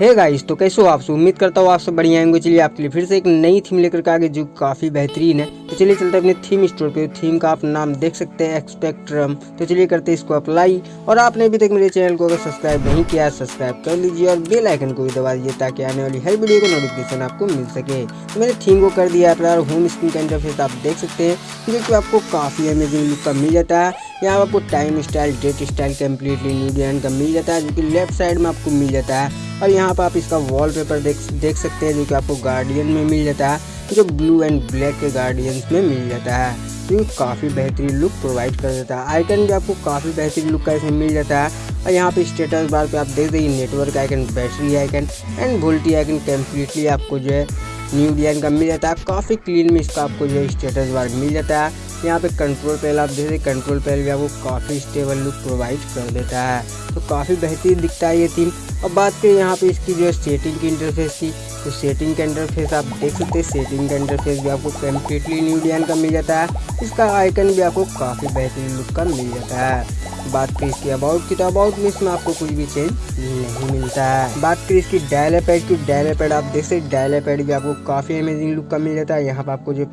Hey guys तो कैसे हो आप उम्मीद करता हूँ आप सब बढ़िया आएँगे चलिए आपके लिए फिर से एक नई थीम लेकर के आगे, जो काफ़ी बेहतरीन है। तो चलिए चलते अपने थीम स्टोर पे। थीम का आप नाम देख सकते हैं एक्सपेक्ट्रम तो चलिए करते हैं इसको अप्लाई और आपने अभी तक मेरे चैनल को अगर सब्सक्राइब नहीं किया सब्सक्राइब कर लीजिए और बेल आइकन को भी दबा दीजिए, ताकि आने वाली हर वीडियो का नोटिफिकेशन आपको मिल सके। तो मैंने थीम को कर दिया है होम स्क्रीन का इंटरफेस आप देख सकते हैं, जो आपको काफ़ी अमेजिंग लुक का मिल जाता है। यहाँ आपको time style date style completely new design का मिल जाता है, जो कि लेफ़्ट साइड में आपको मिल जाता है। और यहाँ पर आप इसका वॉलपेपर देख देख सकते हैं, जो कि आपको गार्डियन में मिल जाता है, जो ब्लू एंड ब्लैक के गार्डियंस में मिल जाता है। जो काफ़ी बेहतरीन लुक प्रोवाइड कर देता है। आइकन भी आपको काफ़ी बेहतरीन लुक का इसमें मिल जाता है। और यहाँ पे स्टेटस बार पे आप देख देखिए network icon battery icon and VoLTE icon completely आपको जो है न्यू डिज़ाइन का मिल जाता है। काफ़ी क्लीन में इसका आपको जो है स्टेटस बार मिल जाता है। यहाँ पे कंट्रोल पैल आप देख कंट्रोल पैल भी आपको काफ़ी स्टेबल लुक प्रोवाइड कर देता है। तो काफ़ी बेहतरीन दिखता है ये थीम अब बात करें यहाँ पे इसकी जो सेटिंग की इंटरफेस की तो सेटिंग का इंटरफेस आप देख सकते हैं। सेटिंग का इंटरफेस भी आपको कम्प्लीटली न्यू डिज़ाइन का मिल जाता है। इसका आइकन भी आपको काफ़ी बेहतरीन लुक का मिल जाता है। बात करें इसकी अबाउट की तो अबाउट में इसमें आपको कुछ भी चेंज नहीं मिलता है। बात करें इसकी डायले पैड की डायले पैड आप देख सकते डायले पैड भी आपको काफ़ी अमेजिंग लुक का मिल जाता है। यहाँ पर आपको जो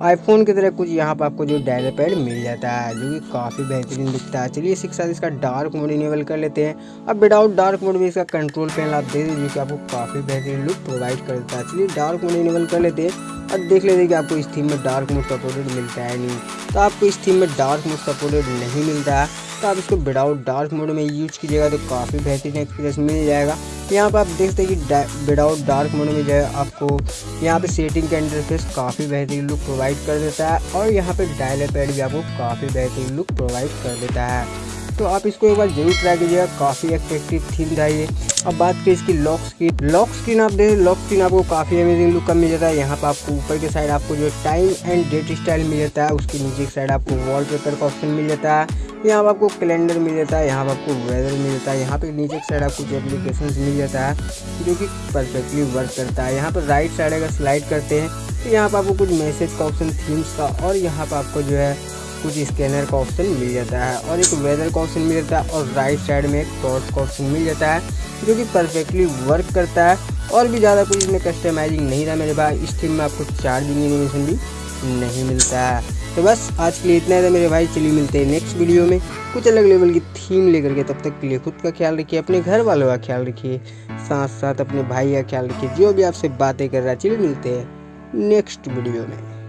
आईफोन की तरह कुछ यहाँ पर आपको जो डायल पैड मिल जाता है, जो कि काफ़ी बेहतरीन दिखता है। चलिए इसके साथ इसका डार्क मोड इनेबल कर लेते हैं। अब विदाउट डार्क मोड में इसका कंट्रोल पैनल आप दे दीजिए कि आपको काफ़ी बेहतरीन लुक प्रोवाइड कर देता है। चलिए डार्क मोड इनेबल कर लेते हैं। और देख लेते हैं कि आपको इस थीम में डार्क मोड सपोर्टेड मिलता है नहीं। तो आपको इस थीम में डार्क मोड सपोर्टेड नहीं मिलता है। तो आप इसको विदाउट डार्क मोड में यूज़ कीजिएगा तो काफ़ी बेहतरीन एक्सपीरियंस मिल जाएगा। यहाँ पर आप देखते हैं कि विदाउट डार्क मोड में जो है आपको यहाँ पे सेटिंग का इंटरफेस काफ़ी बेहतरीन लुक प्रोवाइड कर देता है और यहाँ पे डायलर पैड भी आपको काफ़ी बेहतरीन लुक प्रोवाइड कर देता है। तो आप इसको एक बार ज़रूर ट्राई कीजिएगा, काफ़ी अट्रैक्टिव थीम था ये। अब बात करें इसकी लॉक स्क्रीन लॉक स्क्रीन आप देखें लॉक स्क्रीन आपको काफ़ी अमेजिंग लुक का मिल जाता है। यहाँ पर आपको ऊपर के साइड आपको जो टाइम एंड डेट स्टाइल मिल जाता है, उसके नीचे साइड आपको वॉल पेपर का ऑप्शन मिल जाता है। यहाँ पर आपको कैलेंडर मिल जाता है, यहाँ पर आपको वेदर मिल जाता है, यहाँ पे नीचे साइड आपको कुछ एप्लीकेशन मिल जाता है, जो कि परफेक्टली वर्क करता है। यहाँ पर राइट साइड अगर स्लाइड करते हैं तो यहाँ पर आपको कुछ मैसेज का ऑप्शन थीम्स का, और यहाँ पर आपको जो है कुछ स्कैनर का ऑप्शन मिल जाता है, और एक वेदर का ऑप्शन मिल जाता है, और राइट साइड में एक टॉर्च का ऑप्शन मिल जाता है, जो कि परफेक्टली वर्क करता है, और भी ज़्यादा कुछ इसमें कस्टमाइजिंग नहीं रहा मेरे पास। इस थीम में आपको चार्जिंग एनिमेशन भी नहीं मिलता है। तो बस, आज के लिए इतना था मेरे भाई। चलिए मिलते हैं नेक्स्ट वीडियो में। कुछ अलग लेवल की थीम लेकर के तब तक के लिए खुद का ख्याल रखिए, अपने घर वालों का ख्याल रखिए साथ साथ अपने भाई का ख्याल रखिए, जो भी आपसे बातें कर रहा है। चलिए मिलते हैं नेक्स्ट वीडियो में।